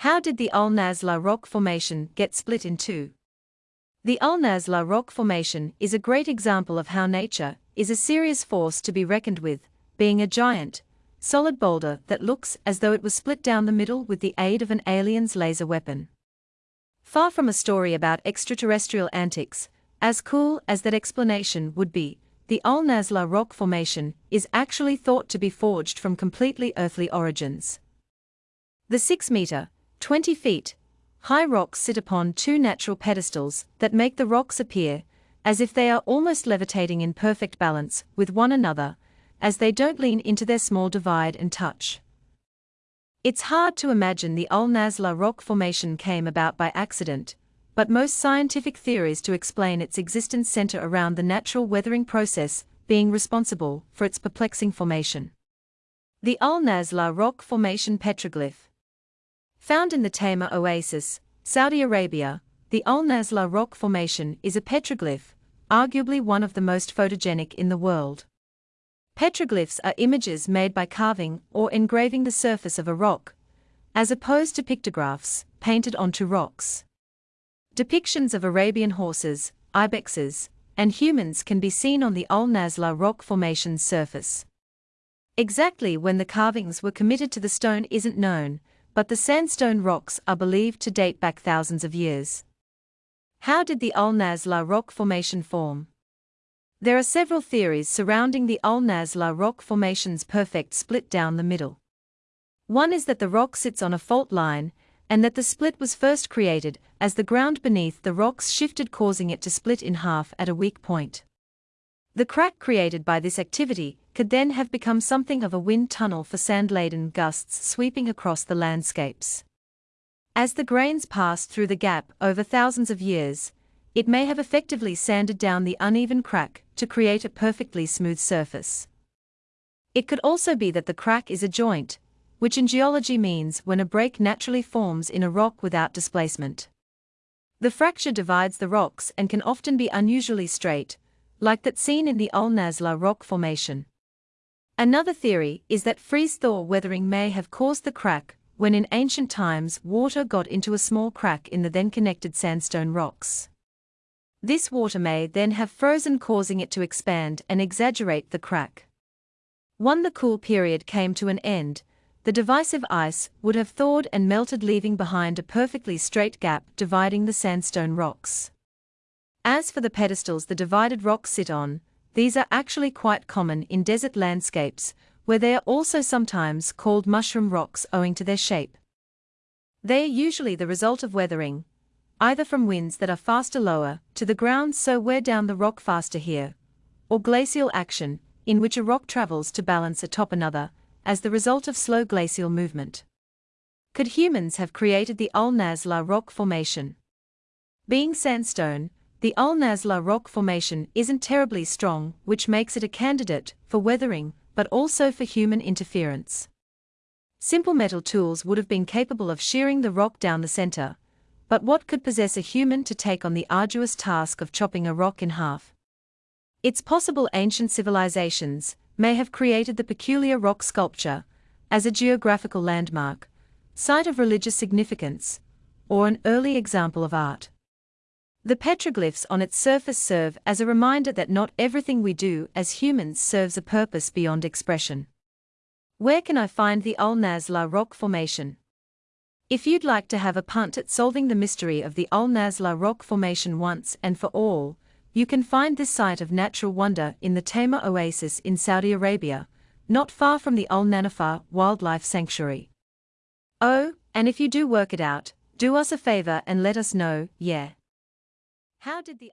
How did the Al Naslaa Rock Formation get split in two? The Al Naslaa Rock Formation is a great example of how nature is a serious force to be reckoned with, being a giant, solid boulder that looks as though it was split down the middle with the aid of an alien's laser weapon. Far from a story about extraterrestrial antics, as cool as that explanation would be, the Al Naslaa rock formation is actually thought to be forged from completely earthly origins. The 6 meter, 20 feet, high rocks sit upon two natural pedestals that make the rocks appear as if they are almost levitating in perfect balance with one another, as they don't lean into their small divide and touch. It's hard to imagine the Al Naslaa rock formation came about by accident, but most scientific theories to explain its existence center around the natural weathering process being responsible for its perplexing formation. The Al Naslaa rock formation petroglyph. Found in the Tayma Oasis, Saudi Arabia, the Al Naslaa rock formation is a petroglyph, arguably one of the most photogenic in the world. Petroglyphs are images made by carving or engraving the surface of a rock, as opposed to pictographs painted onto rocks. Depictions of Arabian horses, ibexes, and humans can be seen on the Al Naslaa rock formation's surface. Exactly when the carvings were committed to the stone isn't known, but the sandstone rocks are believed to date back thousands of years. How did the Al Naslaa rock formation form? There are several theories surrounding the Al Naslaa rock formation's perfect split down the middle. One is that the rock sits on a fault line, and that the split was first created as the ground beneath the rocks shifted, causing it to split in half at a weak point. The crack created by this activity could then have become something of a wind tunnel for sand laden gusts sweeping across the landscapes. As the grains passed through the gap over thousands of years, it may have effectively sanded down the uneven crack to create a perfectly smooth surface. It could also be that the crack is a joint, which in geology means when a break naturally forms in a rock without displacement. The fracture divides the rocks and can often be unusually straight, like that seen in the Al Naslaa rock formation. Another theory is that freeze-thaw weathering may have caused the crack when in ancient times water got into a small crack in the then connected sandstone rocks. This water may then have frozen causing it to expand and exaggerate the crack. When the cool period came to an end, the divisive ice would have thawed and melted leaving behind a perfectly straight gap dividing the sandstone rocks. As for the pedestals the divided rocks sit on, these are actually quite common in desert landscapes, where they are also sometimes called mushroom rocks owing to their shape. They are usually the result of weathering, either from winds that are faster lower to the ground so wear down the rock faster here, or glacial action, in which a rock travels to balance atop another, as the result of slow glacial movement. Could humans have created the Al Naslaa rock formation? Being sandstone, the Al Naslaa rock formation isn't terribly strong, which makes it a candidate for weathering, but also for human interference. Simple metal tools would have been capable of shearing the rock down the center, but what could possess a human to take on the arduous task of chopping a rock in half? It's possible ancient civilizations may have created the peculiar rock sculpture as a geographical landmark, site of religious significance, or an early example of art. The petroglyphs on its surface serve as a reminder that not everything we do as humans serves a purpose beyond expression. Where can I find the Al Naslaa rock formation? If you'd like to have a punt at solving the mystery of the Al Naslaa rock formation once and for all, you can find this site of natural wonder in the Tayma Oasis in Saudi Arabia, not far from the Al Nanafar Wildlife Sanctuary. Oh, and if you do work it out, do us a favor and let us know, yeah. How did the